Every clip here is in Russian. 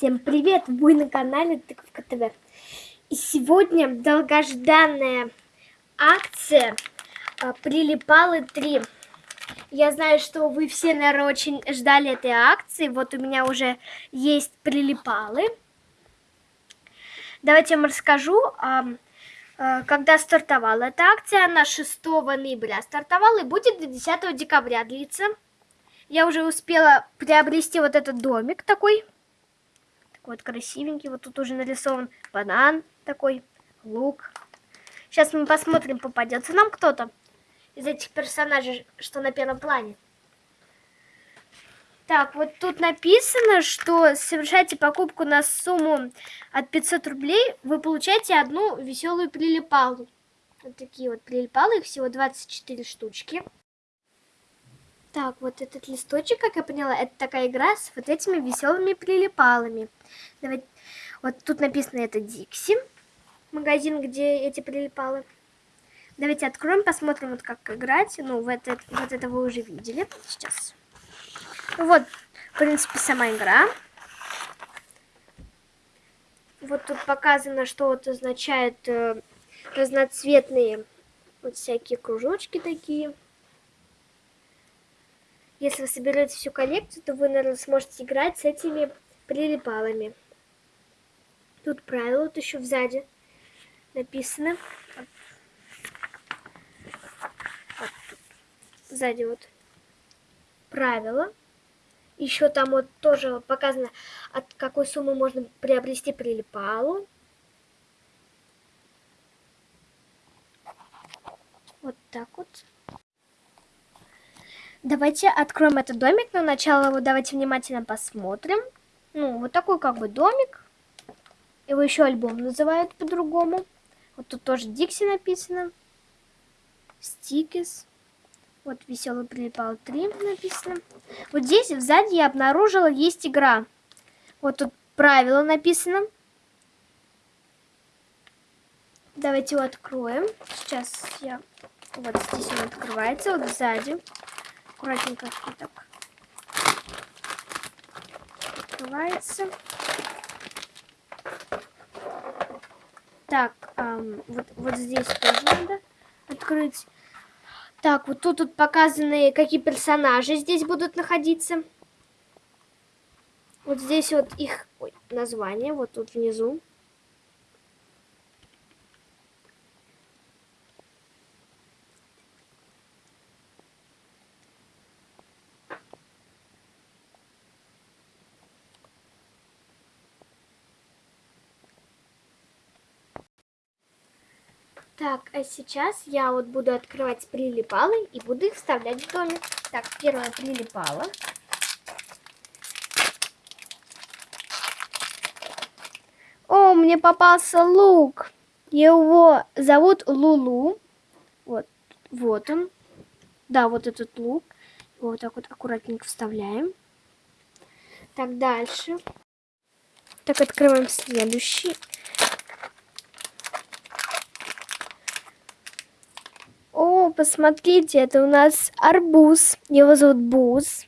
Всем привет! Вы на канале Тыковка ТВ. И сегодня долгожданная акция а, Прилипалы 3. Я знаю, что вы все, наверное, очень ждали этой акции. Вот у меня уже есть прилипалы. Давайте я вам расскажу, а, а, когда стартовала эта акция. Она 6 ноября стартовала и будет до 10 декабря длиться. Я уже успела приобрести вот этот домик такой. Вот красивенький. Вот тут уже нарисован банан такой, лук. Сейчас мы посмотрим, попадется нам кто-то из этих персонажей, что на первом плане. Так, вот тут написано, что совершайте покупку на сумму от 500 рублей, вы получаете одну веселую прилипалу. Вот такие вот прилипалы, их всего 24 штучки. Так, вот этот листочек, как я поняла, это такая игра с вот этими веселыми прилипалами. Давайте... Вот тут написано это Дикси, магазин, где эти прилипалы. Давайте откроем, посмотрим, вот как играть. Ну, вот это, вот это вы уже видели. Сейчас. Вот, в принципе, сама игра. Вот тут показано, что вот означает э, разноцветные вот всякие кружочки такие. Если вы соберете всю коллекцию, то вы, наверное, сможете играть с этими прилипалами. Тут правила, вот еще сзади тут. Сзади вот правила. Еще там вот тоже показано, от какой суммы можно приобрести прилипалу. Вот так вот. Давайте откроем этот домик, но начало его давайте внимательно посмотрим. Ну, вот такой как бы домик. Его еще альбом называют по-другому. Вот тут тоже Дикси написано. Стикис. Вот веселый прилипал 3 написано. Вот здесь сзади я обнаружила есть игра. Вот тут правила написано. Давайте его откроем. Сейчас я... Вот здесь он открывается, вот сзади аккуратненько вот так открывается. Так, эм, вот, вот здесь тоже надо открыть. Так, вот тут, тут показаны, какие персонажи здесь будут находиться. Вот здесь вот их ой, название, вот тут внизу. Так, а сейчас я вот буду открывать прилипалы и буду их вставлять в домик. Так, первая прилипала. О, мне попался лук. Его зовут Лулу. Вот, вот он. Да, вот этот лук. Его вот так вот аккуратненько вставляем. Так, дальше. Так, открываем следующий. Посмотрите, это у нас арбуз. Его зовут Буз.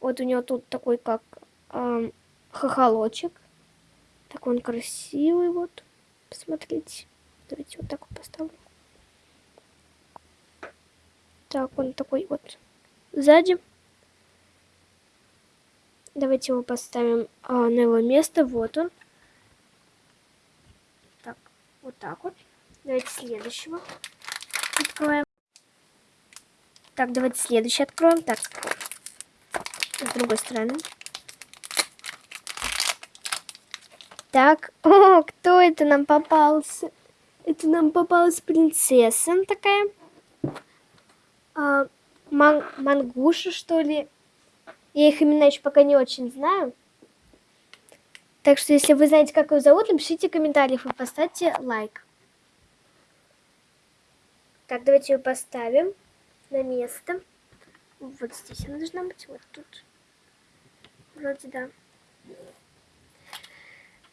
Вот у него тут такой, как э, хохолочек. Так он красивый, вот. Посмотрите. Давайте вот так вот поставлю. Так, он такой вот сзади. Давайте его поставим а, на его место. Вот он. Так, вот так вот. Давайте следующего откроем. Так, давайте следующий откроем. Так, с другой стороны. Так, о, кто это нам попался? Это нам попалась принцесса такая. А, ман мангуша, что ли? Я их имена еще пока не очень знаю. Так что, если вы знаете, как его зовут, напишите в комментариях и поставьте лайк. Так, давайте ее поставим на место. Вот здесь она должна быть, вот тут. Вроде да.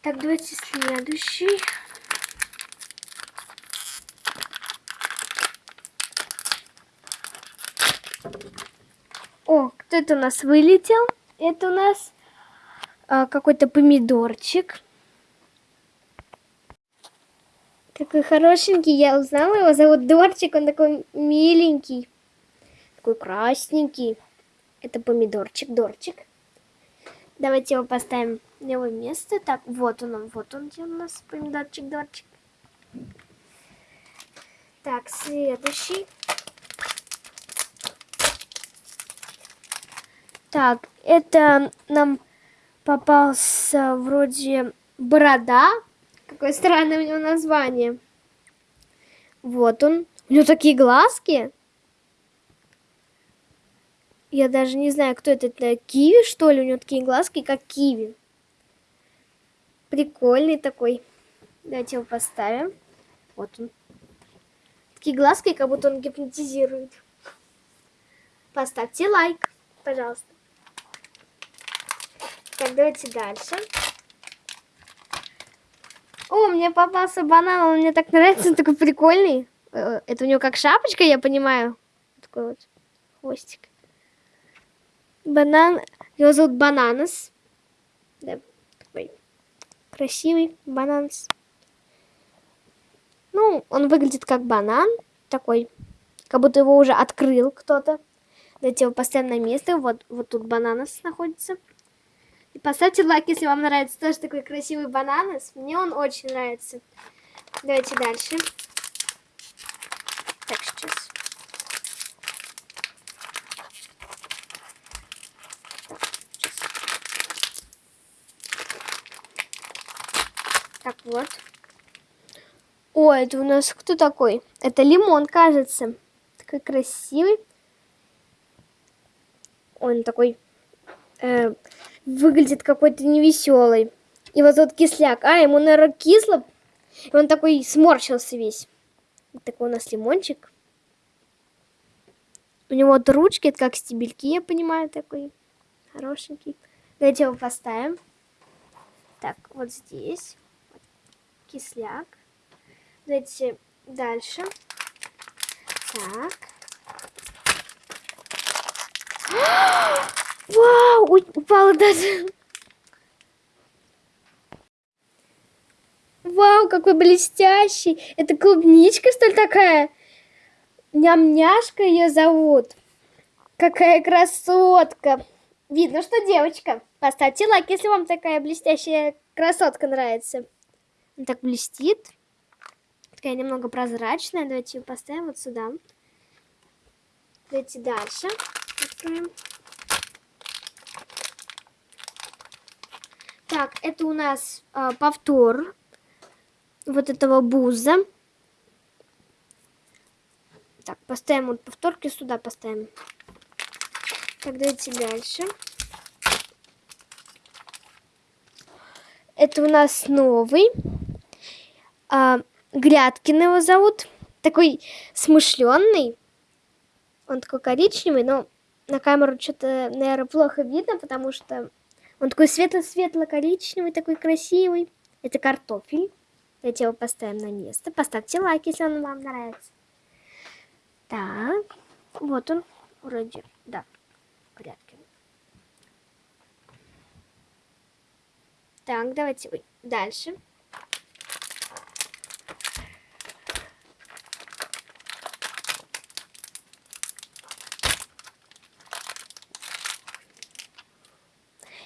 Так, давайте следующий. О, кто это у нас вылетел? Это у нас а, какой-то помидорчик. Какой хорошенький, я узнала его, зовут Дорчик, он такой миленький, такой красненький. Это помидорчик, Дорчик. Давайте его поставим на его место. Так, вот он, вот он, где у нас помидорчик, Дорчик. Так, следующий. Так, это нам попался вроде борода. Какое странное у него название. Вот он. У него такие глазки. Я даже не знаю, кто это. Это киви, что ли? У него такие глазки, как киви. Прикольный такой. Давайте его поставим. Вот он. Такие глазки, как будто он гипнотизирует. Поставьте лайк, пожалуйста. Так, давайте дальше. О, мне попался банан, он мне так нравится, он такой прикольный. Э, это у него как шапочка, я понимаю. Такой вот хвостик. Банан, его зовут Бананас. Да, такой красивый Бананас. Ну, он выглядит как банан такой, как будто его уже открыл кто-то. Давайте его на место. Вот, вот тут бананас находится. И поставьте лайк, если вам нравится тоже такой красивый бананас. Мне он очень нравится. Давайте дальше. Так, сейчас. Так, сейчас. так вот. О, это у нас кто такой? Это лимон, кажется. Такой красивый. Он такой э, выглядит какой-то невеселый. И вот тут кисляк. А, ему, наверное, кисло. И он такой сморщился весь. Такой у нас лимончик. У него вот ручки, это как стебельки, я понимаю, такой хорошенький. Давайте его поставим. Так, вот здесь. Кисляк. Давайте дальше. Так. Вау, упала даже. Вау, какой блестящий. Это клубничка, что ли, такая? Ням-няшка ее зовут. Какая красотка. Видно, что девочка. Поставьте лайк, если вам такая блестящая красотка нравится. Так блестит такая немного прозрачная. Давайте ее поставим вот сюда. Давайте дальше откроем. Так, это у нас э, повтор вот этого буза. Так, поставим вот повторки сюда поставим. Так, давайте дальше. Это у нас новый. А, Грядкин его зовут. Такой смышленный. Он такой коричневый, но на камеру что-то, наверное, плохо видно, потому что он такой светло-светло-коричневый, такой красивый. Это картофель. Давайте его поставим на место. Поставьте лайк, если он вам нравится. Так, вот он. Вроде, да, Грядкин. Так, давайте дальше.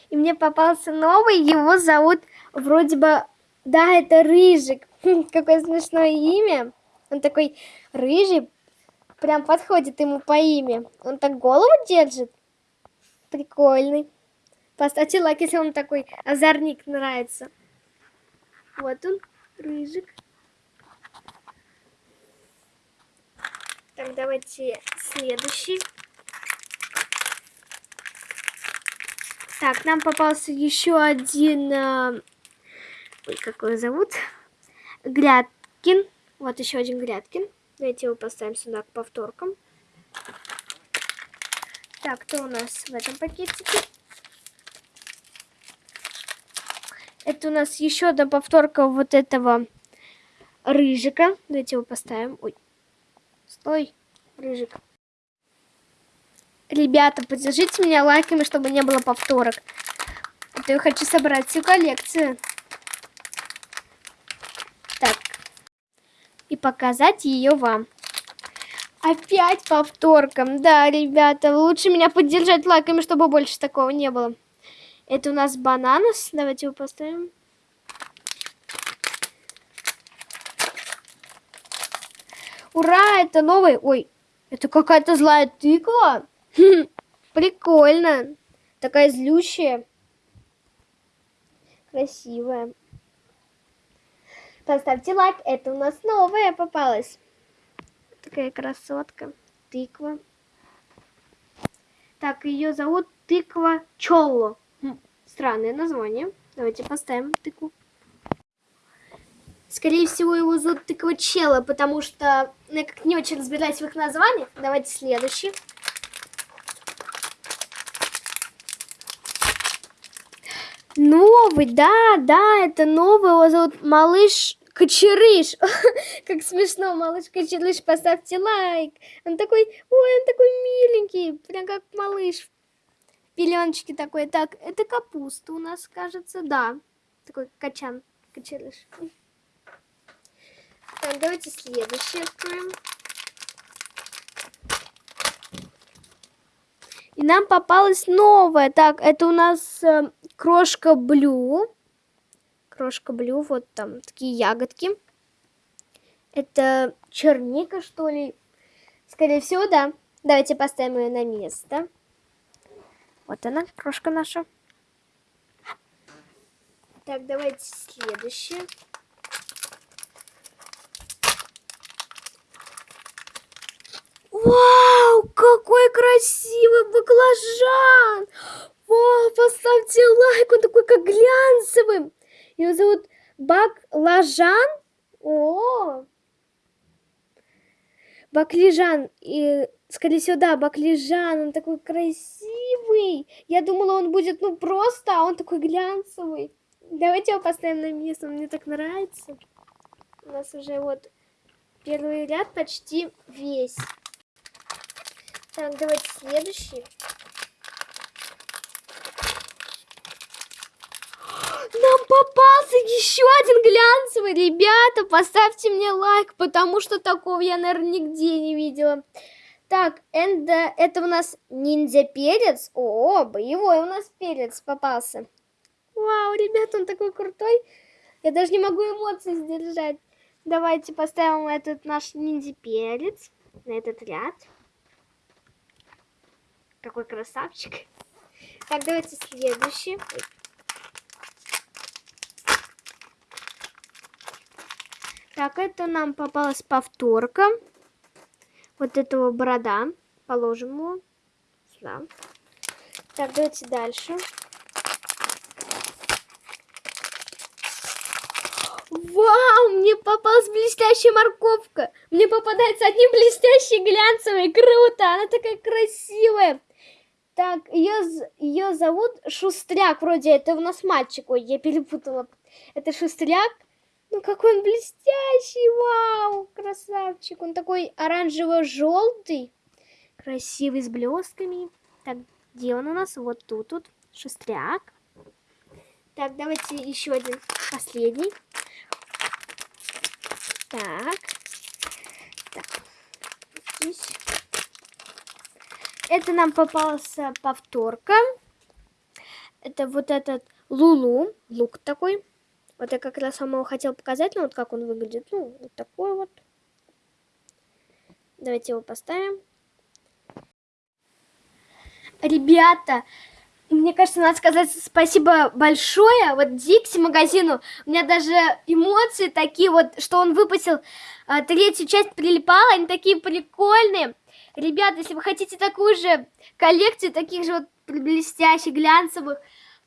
И мне попался новый, его зовут вроде бы... Да, это Рыжик. Какое смешное имя. Он такой рыжий, прям подходит ему по имя. Он так голову держит. Прикольный. Поставьте лайк, если вам такой озорник нравится. Вот он, рыжик. Так, давайте следующий. Так, нам попался еще один... Э, ой, как его зовут? Грядкин. Вот еще один Грядкин. Давайте его поставим сюда к повторкам. Так, кто у нас в этом пакетике? Это у нас еще одна повторка вот этого рыжика. Давайте его поставим. Ой, стой, рыжик. Ребята, поддержите меня лайками, чтобы не было повторок. Это я хочу собрать всю коллекцию. Так. И показать ее вам. Опять повторком. Да, ребята, лучше меня поддержать лайками, чтобы больше такого не было. Это у нас бананос. Давайте его поставим. Ура, это новый. Ой, это какая-то злая тыква. Прикольно. Такая злющая. Красивая. Поставьте лайк. Это у нас новая попалась. Такая красотка. Тыква. Так, ее зовут Тыква Чолло. Хм, странное название. Давайте поставим тыкву. Скорее всего, его зовут Тыква Чела, потому что я как не очень разбираюсь в их названиях. Давайте следующий. Новый, да, да, это новый, его зовут Малыш Кочерыш. как смешно, Малыш Кочерыш, поставьте лайк. Он такой, ой, он такой миленький, прям как малыш. Пеленочки такой. Так, это капуста у нас, кажется, да. Такой качан, Кочерыш. Так, давайте следующий откроем. И нам попалась новая. Так, это у нас э, крошка Блю. Крошка Блю, вот там такие ягодки. Это черника, что ли? Скорее всего, да. Давайте поставим ее на место. Вот она, крошка наша. Так, давайте следующее. Вау, какой красивый баклажан! Вау, поставьте лайк, он такой как глянцевый. Его зовут Баклажан. О, Баклижан. И, скорее всего, да, Баклижан. Он такой красивый. Я думала, он будет, ну, просто, а он такой глянцевый. Давайте его поставим на место, он мне так нравится. У нас уже вот первый ряд почти весь. Так, давайте следующий. Нам попался еще один глянцевый. Ребята, поставьте мне лайк, потому что такого я, наверное, нигде не видела. Так, это, это у нас ниндзя-перец. О, боевой у нас перец попался. Вау, ребята, он такой крутой. Я даже не могу эмоции сдержать. Давайте поставим этот наш ниндзя-перец на этот ряд. Какой красавчик. Так, давайте следующий. Так, это нам попалась повторка. Вот этого борода. Положим его сюда. Так, давайте дальше. Вау, мне попалась блестящая морковка. Мне попадается одни блестящие глянцевые. Круто, она такая красивая. Так, ее, ее зовут Шустряк, вроде это у нас мальчик, ой, я перепутала. Это Шустряк. Ну какой он блестящий, вау, красавчик. Он такой оранжево-желтый, красивый, с блестками. Так, где он у нас? Вот тут, тут, Шустряк. Так, давайте еще один, последний. Так, так, здесь. Это нам попался повторка. Это вот этот Лулу, лук такой. Вот я как раз самого хотел показать, ну вот как он выглядит. Ну, вот такой вот. Давайте его поставим. Ребята, мне кажется, надо сказать спасибо большое вот Дикси магазину. У меня даже эмоции такие вот, что он выпустил а, третью часть прилипала, они такие прикольные. Ребята, если вы хотите такую же коллекцию, таких же вот блестящих, глянцевых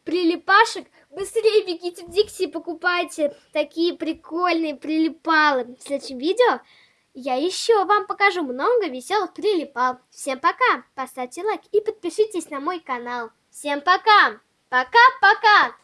прилипашек, быстрее бегите в Дикси и покупайте такие прикольные прилипалы. В следующем видео я еще вам покажу много веселых прилипал. Всем пока, поставьте лайк и подпишитесь на мой канал. Всем пока, пока-пока.